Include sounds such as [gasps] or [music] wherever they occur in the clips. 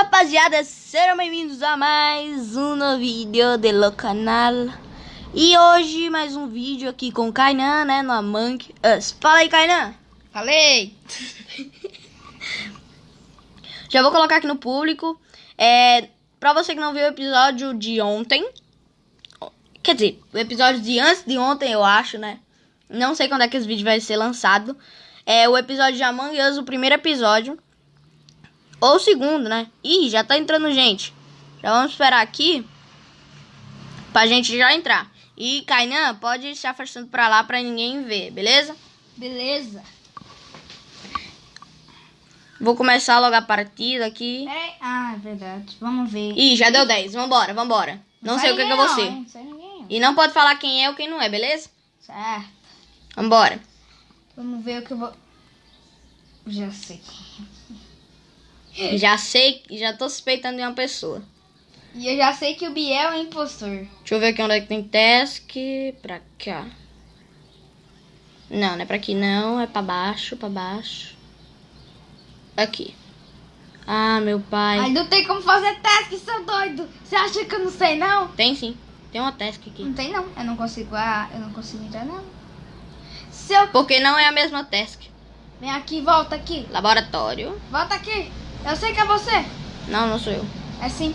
rapaziada, sejam bem-vindos a mais um novo vídeo do canal E hoje mais um vídeo aqui com o Kainan, né, no Among Us. Fala aí, Kainan. Falei! [laughs] Já vou colocar aqui no público. É, Pra você que não viu o episódio de ontem Quer dizer, o episódio de antes de ontem, eu acho, né? Não sei quando é que esse vídeo vai ser lançado. É o episódio de Among Us, o primeiro episódio ou o segundo, né? Ih, já tá entrando gente. Já vamos esperar aqui. Pra gente já entrar. E Kainan, pode se afastando pra lá pra ninguém ver, beleza? Beleza. Vou começar a logar a partida aqui. Peraí. Ah, é verdade. Vamos ver. Ih, já deu 10. Vambora, vambora. Não, sei o que, que eu vou ser. Não sei ninguém. E não pode falar quem é ou quem não é, beleza? Certo. Vambora. Vamos ver o que eu vou... Já sei. Já sei, já tô suspeitando de uma pessoa. E eu já sei que o Biel é impostor. Deixa eu ver aqui onde é que tem task. Pra cá. Não, não é pra aqui não. É pra baixo, pra baixo. Aqui. Ah, meu pai. Ai, não tem como fazer task, seu doido. Você acha que eu não sei, não? Tem sim. Tem uma task aqui. Não tem, não. Eu não consigo... Ah, eu não consigo entrar, não. Seu... Porque não é a mesma task. Vem aqui, volta aqui. Laboratório. Volta aqui. Eu sei que é você. Não, não sou eu. É sim.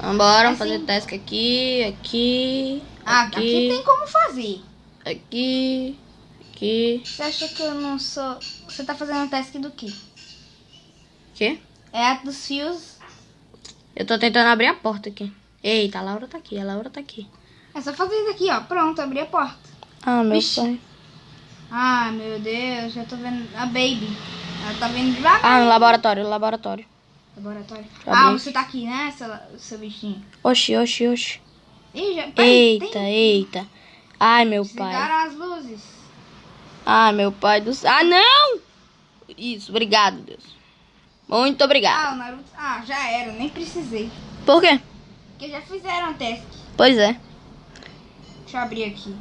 Vambora, É vamos fazer sim. task aqui, aqui, Ah, aqui aqui, tem como fazer. aqui, aqui. Você acha que eu não sou... Você tá fazendo task do quê? Quê? É a dos fios. Eu tô tentando abrir a porta aqui. Eita, a Laura tá aqui, a Laura tá aqui. É só fazer isso aqui, ó. Pronto, abri a porta. Ah, meu Vixe. pai. Ah, meu Deus, já tô vendo a Baby. Ela tá vendo devagar. Ah, no laboratório, no laboratório. Laboratório. Já Ah, você tá aqui, né, seu, seu bichinho? Oxi, oxi, oxi. Ih, já... Peraí, Eita, tem... eita. Ai, meu pai. Desligaram as luzes. Ai, meu pai do céu. Ah, não! Isso, obrigado, Deus. Muito obrigado. Ah, o Naruto... Ah, já era, nem precisei. Por quê? Porque já fizeram a task. Pois é. Deixa eu abrir aqui.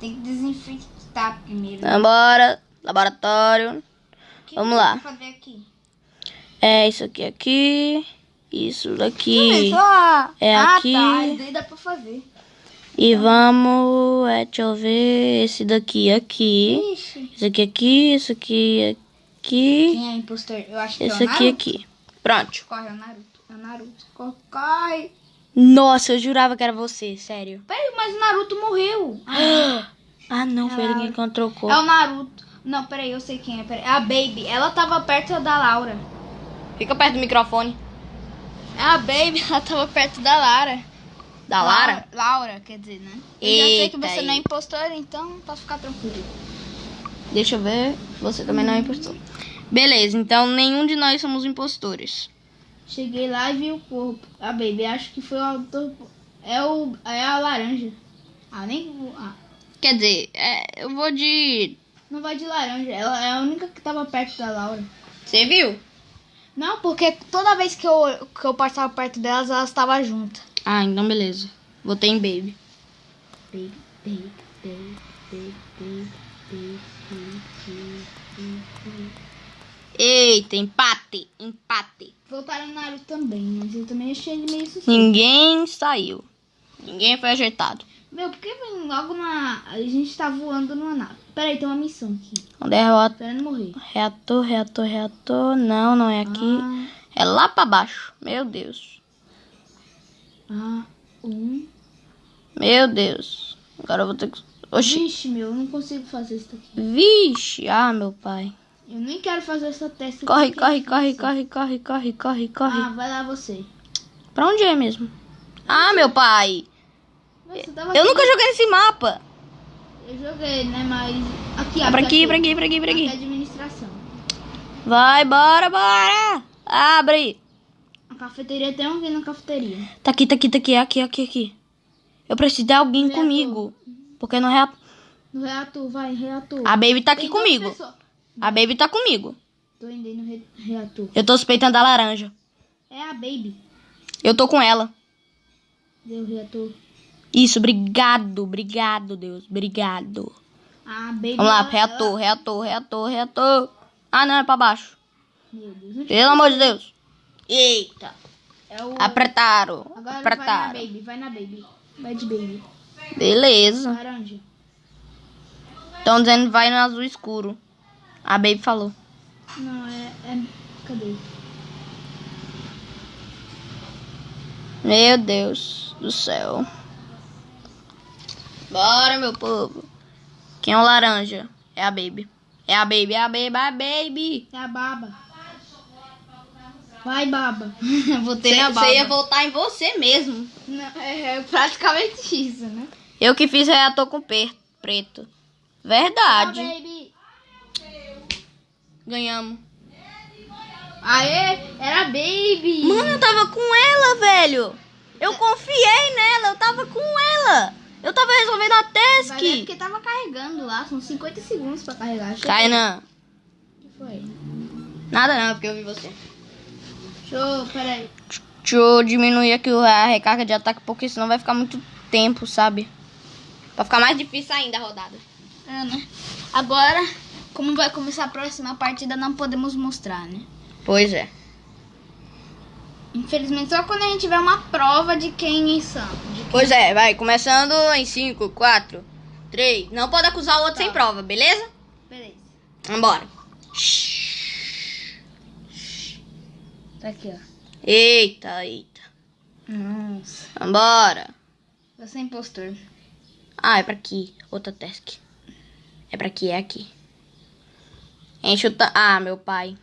Tem que desinfectar primeiro. Vambora. Laboratório. Que vamos lá. aqui? É isso aqui, aqui. Isso daqui. É ah, aqui. tá. Isso daí dá pra fazer. E vamos. É, deixa eu ver. Esse daqui aqui. Ixi. Esse aqui aqui. Esse aqui aqui. Quem é impostor? Eu acho que Esse é o aqui aqui. Pronto. Corre, é o Naruto. É o Naruto. Corre, Corre. Nossa, eu jurava que era você, sério. Peraí, mas o Naruto morreu. Ah, [gasps] Ah, não, foi ele que encontrou o é corpo. o Naruto. Não, peraí, eu sei quem é. Peraí. É a Baby. Ela tava perto da Laura. Fica perto do microfone. É a Baby, [laughs] ela tava perto da Lara. Da Lara? Laura, quer dizer, né? Eu já sei que você não é impostor, então pode ficar tranquilo. Deixa eu ver. Você também não é impostor. Beleza, então nenhum de nós somos impostores. Cheguei lá e vi o corpo. A Baby, acho que foi o autor. É, o, é a laranja. Ah, nem. Ah, Quer dizer, é, eu vou de. Não vai de laranja. Ela é a única que tava perto da Laura. Você viu? Não, porque toda vez que eu, que eu passava perto delas, elas estavam juntas. Ah, então beleza. Votei em Baby. Baby, baby, baby, baby, baby, baby, baby, baby. Eita, empate, empate. Voltaram no Naruto também, mas eu também achei ele meio suspeito. Ninguém saiu. Ninguém foi ajeitado. Meu, por que vem logo na. A gente tá voando numa nave. Peraí, tem uma missão aqui. Onde é o Esperando morrer. reator, reator, reator? Não, não é aqui. Ah, É lá pra baixo. Meu Deus. ah, um. Meu Deus. Agora eu vou ter que. Oxi. Vixe, meu, eu não consigo fazer isso aqui. Vixe. Ah, meu pai. Eu nem quero fazer essa teste. Corre, corre, corre, corre, corre, corre, corre, corre. Ah, vai lá você. Pra onde é mesmo? Ah, meu pai. Nossa, Eu nunca joguei esse mapa. Eu joguei, né? Mas. Aqui, É pra aqui, pra aqui, pra aqui, pra Aqui. aqui. administração. Vai, bora, bora. Abre. A cafeteria tem alguém na cafeteria. Tá aqui, tá aqui, tá aqui, aqui, aqui, aqui. Eu preciso de alguém Reator. comigo. Porque no reator. No reator, vai, reator. A Baby tá aqui Tem comigo. A Baby tá comigo. Tô indo no re- reator. Eu tô suspeitando da laranja. É a Baby. Eu tô com ela. Deu reator. Isso, obrigado, obrigado, Deus, obrigado. A Baby. Vamos lá, reator, reator, reator, reator. Ah, não, é pra baixo. Meu Deus. Pelo amor de Deus. Eita. É o. Apertaram. Agora vai na Apertaram. baby, vai na baby. Vai de baby. Beleza. Laranja. Estão dizendo vai no azul escuro. A Baby falou. Não, é. é... Cadê? Meu Deus do céu. Bora, meu povo. Quem é o laranja? É a Baby. É a Baby, é a Baby, é a Baby. É a baba. Vai, baba. [laughs] Botei na baba. Você ia voltar em você mesmo. Não, é, é praticamente [laughs] isso, né? Eu que fiz reator com preto. Verdade. Ah, baby. Ganhamos. Aê, era baby. Mano, eu tava com ela, velho. Eu confiei nela, eu tava com ela. Eu tava resolvendo a Mas é task. porque tava carregando lá, são 50 segundos pra carregar. Kainan. O que foi? Nada não, porque eu vi você. Deixa eu, peraí. Deixa eu diminuir aqui a recarga de ataque, porque senão vai ficar muito tempo, sabe? Pra ficar mais difícil ainda a rodada. É, né? Agora, como vai começar a próxima partida, não podemos mostrar, né? Pois é. Infelizmente, só quando a gente tiver uma prova de quem são. De Pois é, vai. Começando em 5, 4, 3. Não pode acusar o outro Tá. sem prova, beleza? Beleza. Vambora. Tá aqui, ó. Eita, eita. Nossa. Vambora. Você é impostor. Ah, é pra aqui. Outra task. É pra aqui, é aqui. Enche o... ta- Ah, meu pai.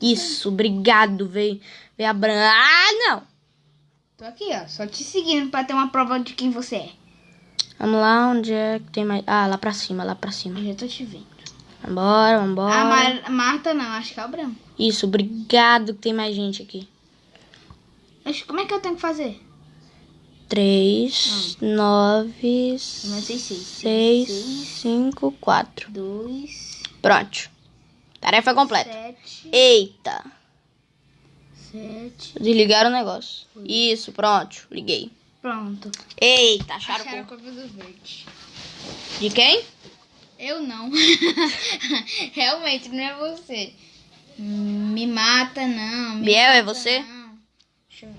Isso, obrigado, veio. Veio a branca. Ah, não. Tô aqui, ó. Só te seguindo pra ter uma prova de quem você é. Vamos lá, onde é que tem mais... Ah, lá pra cima, lá pra cima. Eu já tô te vendo. Vambora, vambora. A Mar- Marta não, acho que é o branco. Isso, obrigado que tem mais gente aqui. Acho- Como é que eu tenho que fazer? Três, nove, Comecei seis. seis, Seis. cinco, quatro. Dois, Pronto. Tarefa completa. sete, Eita. Sete. Desligaram o negócio. Isso, pronto. Liguei. Pronto. Eita, acharam. Acharam cor. do verde. De quem? Eu não. [laughs] Realmente, não é você. Me mata, não. me Biel, é mata, você? não. Deixa eu ver.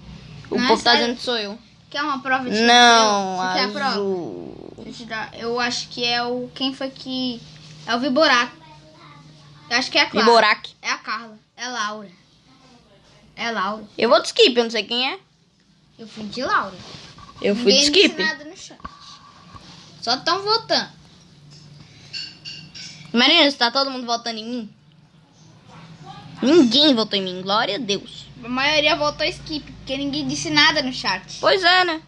O Não, povo tá dizendo que sou eu. Quer uma prova de Não, Você quer a prova? azul. Eu acho que é o. Quem foi que. É o Viborato. Eu acho que é a Clara. Viborac. É a Carla. É a Laura. É Laura. Eu vou de skip, eu não sei quem é. Eu fui de Laura. Eu fui de Ninguém disse skip. nada no chat. Só estão votando. Imagina se tá todo mundo votando em mim. Ninguém votou em mim, glória a Deus. A maioria votou skip, porque ninguém disse nada no chat. Pois é, né?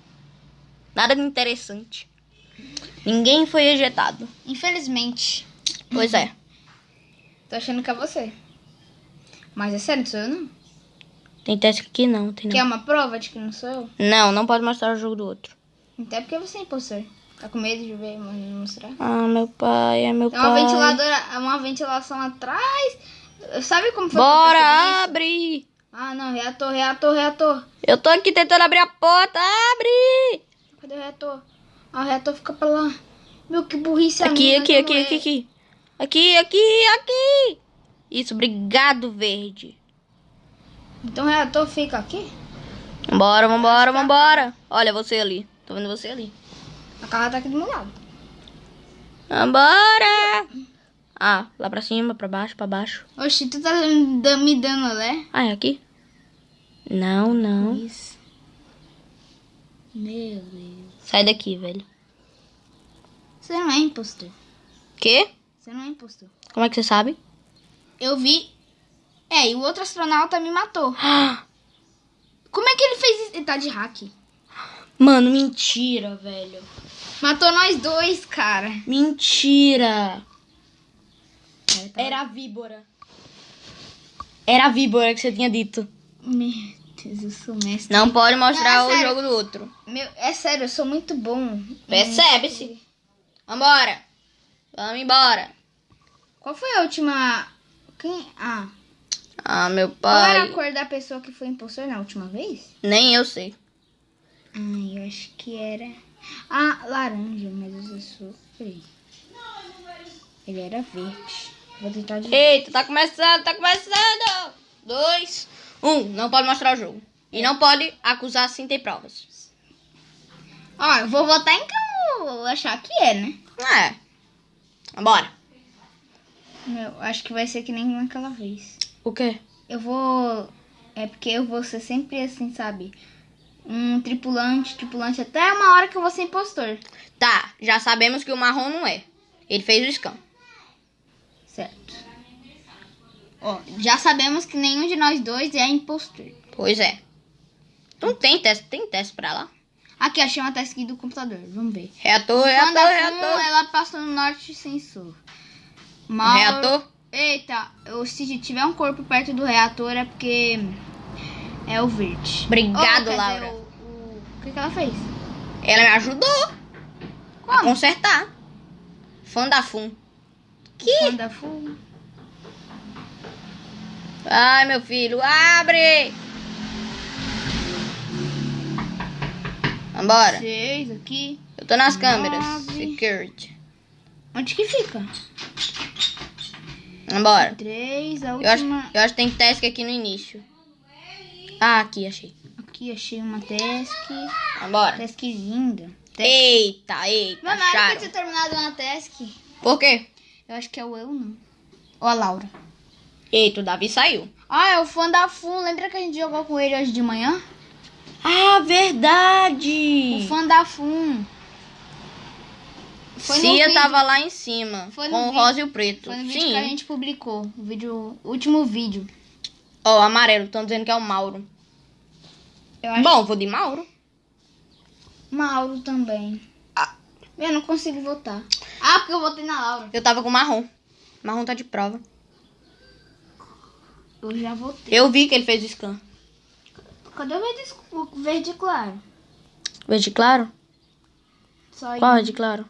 Nada de interessante. Ninguém foi ejetado. Infelizmente. Pois é. Tô achando que é você. Mas é sério, não sou eu não. Tem teste aqui? Não, tem Quer não. uma prova de que não sou eu? Não, não pode mostrar o jogo do outro. Até porque você é impostor. Tá com medo de ver, mostrar? Ah, meu pai, é meu Tem uma pai. ventiladora, uma ventilação atrás. Sabe como foi que Bora, abre! Ah, não, reator, reator, reator. Eu tô aqui tentando abrir a porta, abre! Cadê o reator? Ah, o reator fica pra lá. Meu, que burrice Aqui, aqui, que aqui, não aqui, é. aqui. Aqui, aqui, aqui. Isso, obrigado, verde. Então o reator fica aqui? Vambora, vambora, vambora. Olha você ali. Tô vendo você ali. A carra tá aqui do meu lado. Vambora! Ah, lá pra cima, pra baixo, pra baixo. Oxi, tu tá me dando- me dando né? Ah, é aqui? Não, não. Isso. Meu Deus. Sai daqui, velho. Você não é impostor. Quê? Você não é impostor. Como é que você sabe? Eu vi. É, e o outro astronauta me matou. [gasps] Como é que ele fez isso? Ele tá de hack. Mano, mentira, velho. Matou nós dois, cara. Mentira. É, tá- Era a víbora. Era a víbora que você tinha dito. Meu Deus, eu sou mestre. Não pode mostrar Não, é o jogo do outro. Meu, é sério, eu sou muito bom. Percebe-se. Vambora. Vamos embora. Qual foi a última. Quem. Ah. Ah, meu Qual era a pai. cor da pessoa que foi impostor na última vez? Nem eu sei. Ai, eu acho que era. Ah, laranja, mas eu sofri. Ele era verde. Vou tentar de. Eita, tá começando, tá começando. Dois, Um, não pode mostrar o jogo. E não pode acusar sem ter provas. Ó, eu vou votar em quem eu achar que é, né? É. Bora. Meu, acho que vai ser que nem naquela vez. O quê? Eu vou. É porque eu vou ser sempre assim, sabe? Um tripulante, tripulante, até uma hora que eu vou ser impostor. Tá, já sabemos que o marrom não é. Ele fez o scan. Certo. Ó, já sabemos que nenhum de nós dois é impostor. Pois é. Não tem teste, tem teste pra lá. Aqui, achei uma task do computador. Vamos ver. Reator, Quando reator, reator. ela passou no norte sensor. Mauro- Reator. Eita, eu, se tiver um corpo perto do reator é porque é o verde. Obrigado, Oh, dizer, Laura. o, o- o que, que ela fez? Ela me ajudou a Como? consertar. Fã da Fum. Que? Quando a Fu- Ai, meu filho, abre! Vambora. Seis aqui. Eu tô nas câmeras. Nove. Security. Onde que fica? Vambora. Três, a Eu acho, última. eu acho que tem task aqui no início. Ah, aqui, achei. Aqui achei uma task. Vambora. Task linda. Eita, eita, Mano, na acharam. tinha terminado uma task, Por quê? eu acho que é o eu, não. Ou a Laura. Eita, o Davi saiu. Ah, é o fã da Fun. Lembra que a gente jogou com ele hoje de manhã? Ah, verdade! O fã da Fun. Foi Cia vídeo- tava lá em cima, com o vídeo- rosa e o preto. Foi no vídeo Sim. que a gente publicou. O vídeo, o último vídeo. Ó, o amarelo, estão dizendo que é o Mauro. Eu acho Bom, vou de Mauro. Mauro também. Ah. Eu não consigo votar. Ah, porque eu votei na Laura. Eu tava com marrom. Marrom tá de prova. Eu já votei. Eu vi que ele fez o scan. Cadê o verde, o verde claro? Verde claro? Só Qual verde claro?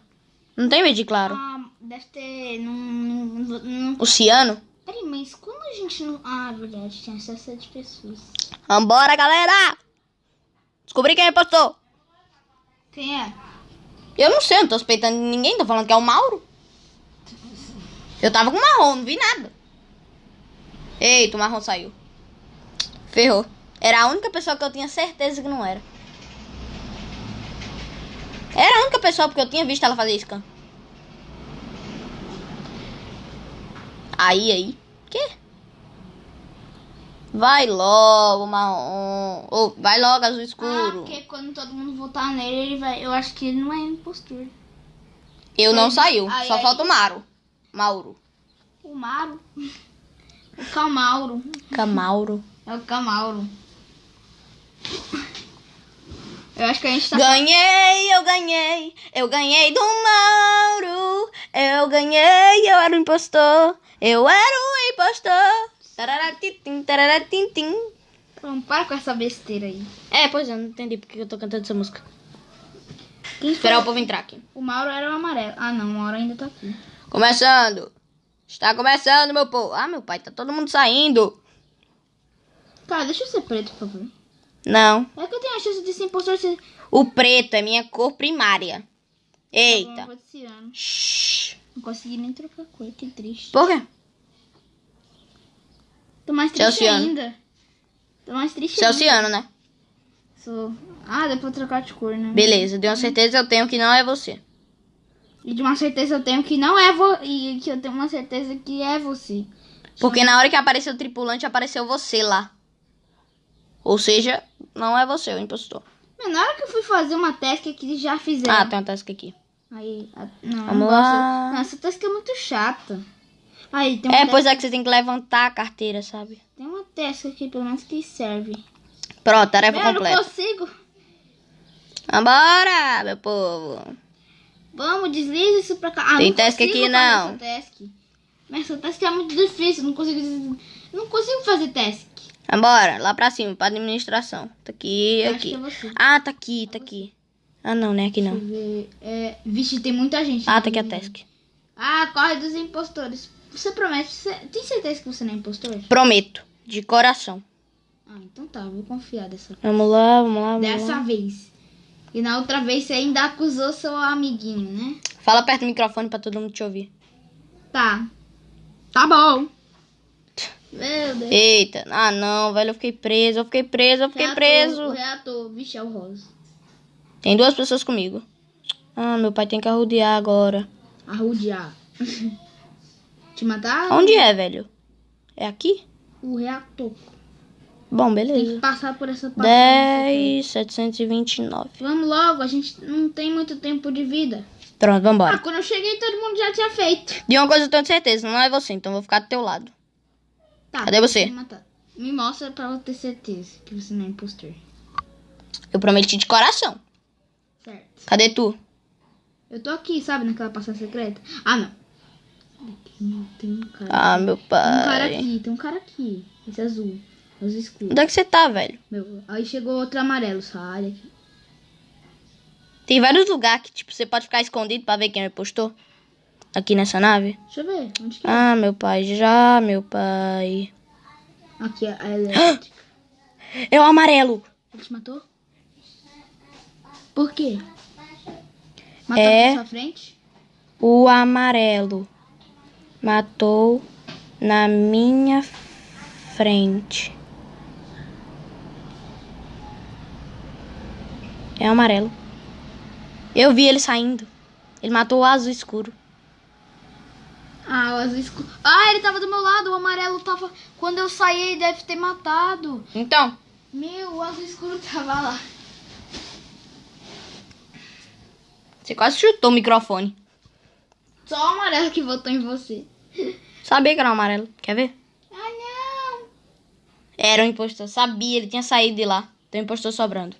Não tem verde claro. Ah, deve ter. Não, não, não, O ciano? Peraí, mas quando a gente não. Ah, verdade, tinha só sete pessoas. Vambora, galera! Descobri quem repostou. Quem é? Eu não sei, eu não tô suspeitando de ninguém. Tô falando que é o Mauro. Eu tava com marrom, não vi nada. Eita, o marrom saiu. Ferrou. Era a única pessoa que eu tinha certeza que não era. Era a única pessoa porque eu tinha visto ela fazer scan. Aí, aí. Que? Vai logo, marrom. Ou vai logo, azul Ah, escuro. porque quando todo mundo votar nele, ele vai. Eu acho que ele não é impostor. Eu não saiu. aí- Só aí- falta o Mauro. Mauro. O Mauro. [laughs] O Camauro. Camauro. É o Camauro. Eu acho que a gente tá. Ganhei, eu ganhei, eu ganhei do Mauro. Eu ganhei, eu era o impostor. Eu era o impostor. Tararatitim, tararatintim. Vamos, para com essa besteira aí. É, pois é, não entendi porque eu tô cantando essa música. Quem Esperar o foi? povo entrar aqui. O Mauro era o amarelo. Ah, não, o Mauro ainda tá aqui. Começando. Está começando, meu povo. Ah, meu pai, tá todo mundo saindo. Cara, deixa eu ser preto, por favor. Não. É que eu tenho a chance de ser impostor se. O preto é minha cor primária. Eu Eita. esse ano. Shhh. Não consegui nem trocar cor, que triste. Por quê? Tô mais triste Celciano. ainda. Tô mais triste ainda. Celciano, né? Sou... Ah, dá pra trocar de cor, né? Beleza, de uma certeza eu tenho que não é você. E de uma certeza eu tenho que não é vo... E que eu tenho uma certeza que é você. Porque na hora que apareceu o tripulante, apareceu você lá. Ou seja, não é você o impostor. Mas na hora que eu fui fazer uma task que já fizeram. Ah, tem uma task aqui. Aí, a- não, eu Vamos não lá. gosto. Não, essa task é muito chata. Aí, tem uma, É, pois é que você tem que levantar a carteira, sabe? tem uma task aqui, pelo menos, que serve. Pronto, tarefa Eu não completa. consigo. Vambora, meu povo. Vamos, desliza isso pra cá. Ah, Tem não task aqui, não. Essa task. Mas essa task é muito difícil. Não consigo, não consigo fazer task. Vambora, lá pra cima, pra administração. Tá aqui, Eu aqui. é. Ah, tá aqui, tá aqui. Ah, não, né? Aqui Deixa eu não. ver. É, vixe, tem muita gente. Ah, tá aqui a task. Ah, corre dos impostores. Você promete? Você, tem certeza que você não é impostor? Prometo, de coração. Ah, então tá, vou confiar dessa Vamos lá, vamos lá, vamos Dessa lá. vez. E na outra vez você ainda acusou seu amiguinho, né? Fala perto do microfone pra todo mundo te ouvir. Tá. Tá bom. Meu Deus. Eita, ah não, velho, eu fiquei preso, eu fiquei preso, eu fiquei Reator, preso. Reator, vixe, é o rosa. Tem duas pessoas comigo. Ah, meu pai tem que arrodear agora. Arrudear. [laughs] Te matar? Onde é, velho? É aqui? O reator. Bom, Tem que beleza. passar por essa passagem. 10, 729. Vamos logo, a gente não tem muito tempo de vida. Pronto, Ah, vambora. quando eu cheguei, todo mundo já tinha feito. De uma coisa eu tenho certeza, não é você, então eu vou ficar do teu lado. Tá, Cadê você? Me mostra pra eu ter certeza que você não é impostor. Eu prometi de coração. Certo. Cadê tu? Eu tô aqui, sabe, naquela passagem secreta? Ah, não. Tem, um cara. Ah, meu Tem um cara pai. aqui, tem um cara aqui. Esse azul. Azul escuro. Onde é que você tá, velho? Meu, aí chegou outro amarelo, sai daqui. Tem vários lugares que, tipo, você pode ficar escondido pra ver quem postou. Aqui nessa nave. Deixa eu ver, onde que é? Ah, meu pai, já, meu pai. Aqui, a [gasps] elétrica. É o amarelo. Ele te matou? Por quê? Matou É. na sua frente? O amarelo matou na minha frente. É o amarelo. Eu vi ele saindo. Ele matou o azul escuro. Ah, o azul escuro. Ah, ele tava do meu lado, o amarelo tava. Quando eu saí, ele deve ter matado. Então, Meu, o azul escuro tava lá. você quase chutou o microfone. Só o amarelo que votou em você. [laughs] Sabia que era o amarelo. Quer ver? Ah, não. Era o impostor. Sabia, ele tinha saído de lá. Tem um impostor sobrando.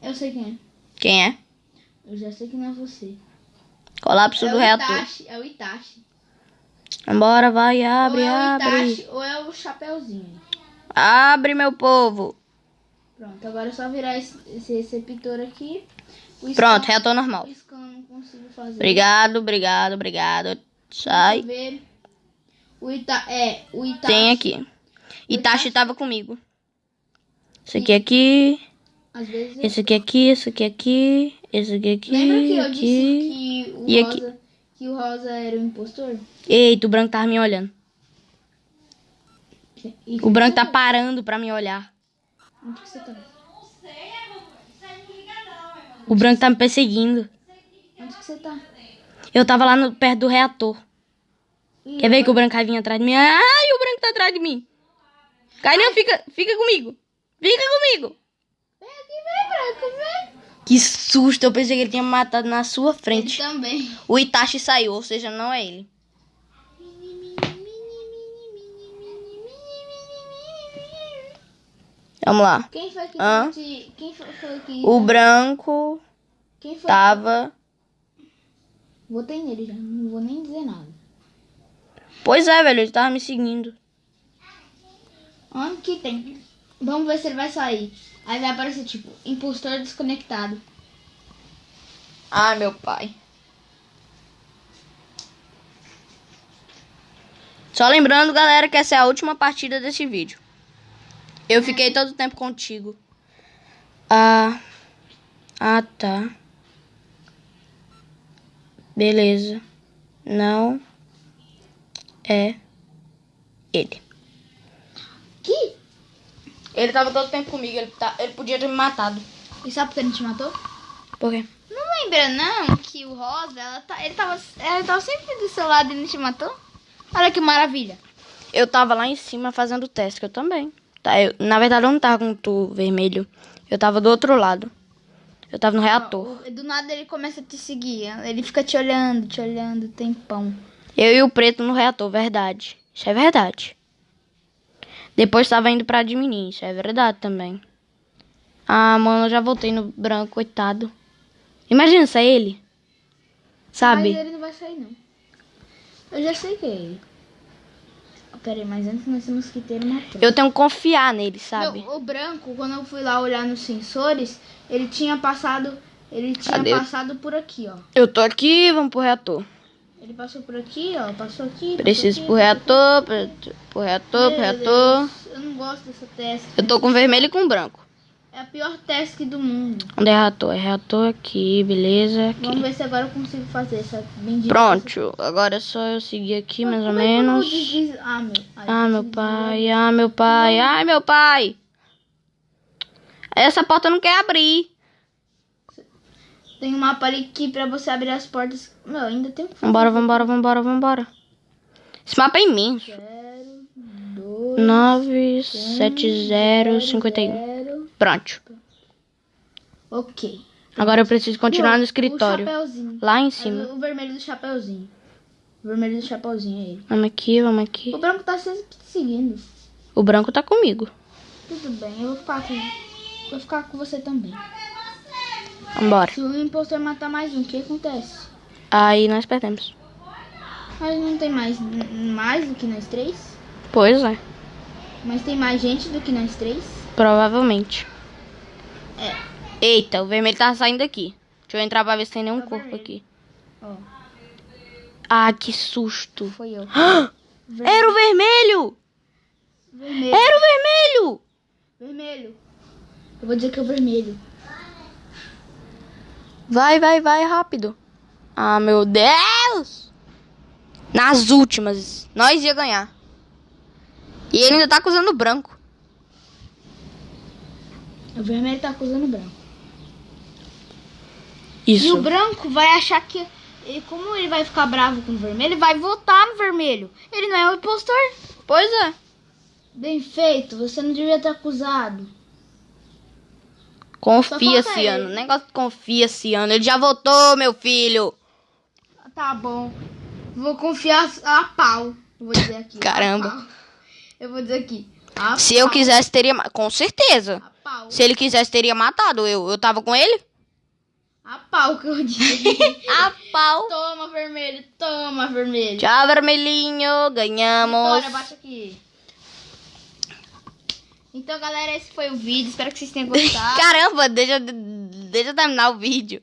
Eu sei quem é. Quem é? Eu já sei que não é você. Colapso é do o reator. Itachi, é o Itachi. Vambora, vai, abre, ou é o abre. Itachi, ou é o Chapeuzinho. Abre, meu povo. Pronto, agora é só virar esse, esse receptor aqui. O Pronto, scan- reator normal. O. Obrigado, obrigado, obrigado. Sai. Deixa eu ver. O Ita... É, o Itachi. Tem aqui. Itachi Itachi? tava comigo. Esse aqui aqui. Às vezes... Esse aqui aqui, esse aqui aqui. Esse aqui aqui. Lembra que eu aqui. disse que o, E aqui? Que o Rosa era o impostor? Eita, o branco tava me olhando. E O branco tá parando pra me olhar. Onde que você tá? O branco tá me perseguindo. Onde que você tá? Eu tava lá no, perto do reator. Ih, Quer ver que o branco vai vir atrás de mim? Ai, o branco tá atrás de mim. Carinha, fica, fica comigo. Fica comigo. Vem aqui, vem, branco, vem. Que susto, eu pensei que ele tinha matado na sua Ele frente. também. O Itachi saiu, ou seja, não é ele. Vamos lá. Quem foi que te... Quem foi, foi que... O branco Quem foi? tava. Votei nele já, não vou nem dizer nada. Pois é, velho, ele tava me seguindo. Onde que tem? Vamos ver se ele vai sair. Aí vai aparecer tipo, impostor desconectado. Ai, meu pai. Só lembrando, galera, que essa é a última partida desse vídeo. Eu fiquei todo o tempo contigo. Ah. Ah, tá. Beleza. Não é ele. Ele tava todo o tempo comigo, ele, tá, ele podia ter me matado. E sabe por que ele te matou? Por quê? Não lembra não que o Rosa, ela tá, ele tava, ela tava sempre do seu lado e ele te matou? Olha que maravilha. Eu tava lá em cima fazendo o teste, que eu também. Tá, eu, na verdade, eu não tava com o tu vermelho. Eu tava do outro lado. Eu tava no reator. Do nada ele começa a te seguir. Ele fica te olhando, te olhando, tempão. Eu e o preto no reator, verdade. Isso é verdade. Depois tava indo pra isso é verdade também. Ah, mano, eu já voltei no branco, coitado. Imagina se é ele. Sabe? Mas ele não vai sair, não. Eu já sei que é ele. Pera aí, mas antes nós temos que ter uma prova. Eu tenho que confiar nele, sabe? Meu, o branco, quando eu fui lá olhar nos sensores, ele tinha passado. Ele tinha Cadê? passado por aqui, ó. Eu tô aqui, vamos pro reator. Ele passou por aqui, ó. Passou aqui. Preciso passou pro aqui, reator, pro, pro reator, pro reator. Deus, Eu não gosto dessa testa. Eu tô com vermelho e com branco. É a pior task do mundo. Onde é reator? É reator aqui, beleza. Aqui. Vamos ver se agora eu consigo fazer essa bendita. Pronto, agora é só eu seguir aqui mais ou é menos. Ah, meu. Ai, Ah, meu pai, ah, meu pai, ai, meu pai. Essa porta não quer abrir. Tem um mapa ali que pra você abrir as portas. Meu, ainda tem um. Vambora, vambora, vambora, vambora. Esse mapa é imenso. Zero, dois, 9, 7, 0, 51. zero. Pronto. Ok. Agora eu preciso continuar no escritório. Lá em É cima. O vermelho do chapeuzinho. O vermelho do chapeuzinho é ele. Vamos aqui, vamos aqui. O branco tá se seguindo. O branco tá comigo. Tudo bem, eu vou ficar aqui. Vou ficar com você também. Vambora. Se o impostor matar mais um, o que acontece? Aí nós perdemos. Mas não tem mais, mais do que nós três? Pois é. Mas tem mais gente do que nós três? Provavelmente. É. Eita, o vermelho tá saindo aqui. Deixa eu entrar pra ver se tem nenhum Tá corpo vermelho. aqui. Ó, Ah, que susto. foi eu. [gasps] Era o vermelho! Vermelho. Era o vermelho! Vermelho. Eu vou dizer que é o vermelho. Vai, vai, vai, rápido. Ah, meu Deus! Nas últimas, nós ia ganhar. E ele ainda tá acusando o branco. O vermelho tá acusando o branco. Isso. E o branco vai achar que. e como ele vai ficar bravo com o vermelho, ele vai votar no vermelho. Ele não é o impostor. Pois é. Bem feito, você não devia ter acusado. Confia, Ciano. ele. Negócio de confia, Ciano. Ele já votou, meu filho. Tá bom. Vou confiar a pau. Eu vou dizer aqui. Caramba. Eu vou dizer aqui. A Se eu pau. quisesse, teria. Com certeza. Se ele quisesse, teria matado. Eu, eu tava com ele? A pau que eu disse. [laughs] A pau. toma, vermelho. Toma, vermelho. Tchau, vermelhinho. Ganhamos. Vitória, bate aqui. Então, galera, esse foi o vídeo. Espero que vocês tenham [laughs] gostado. Caramba, deixa, deixa eu terminar o vídeo.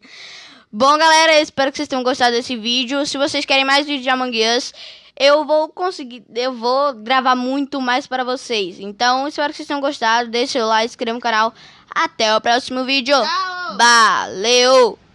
Bom, galera, espero que vocês tenham gostado desse vídeo. Se vocês querem mais vídeos de Among Us, eu vou conseguir, eu vou gravar muito mais para vocês. Então, espero que vocês tenham gostado. Deixe seu like, se inscreva no canal. Até o próximo vídeo. Tchau! Valeu!